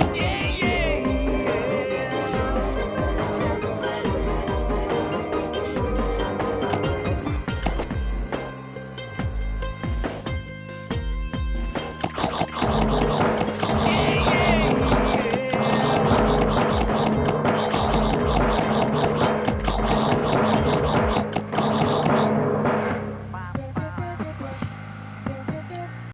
Yeah.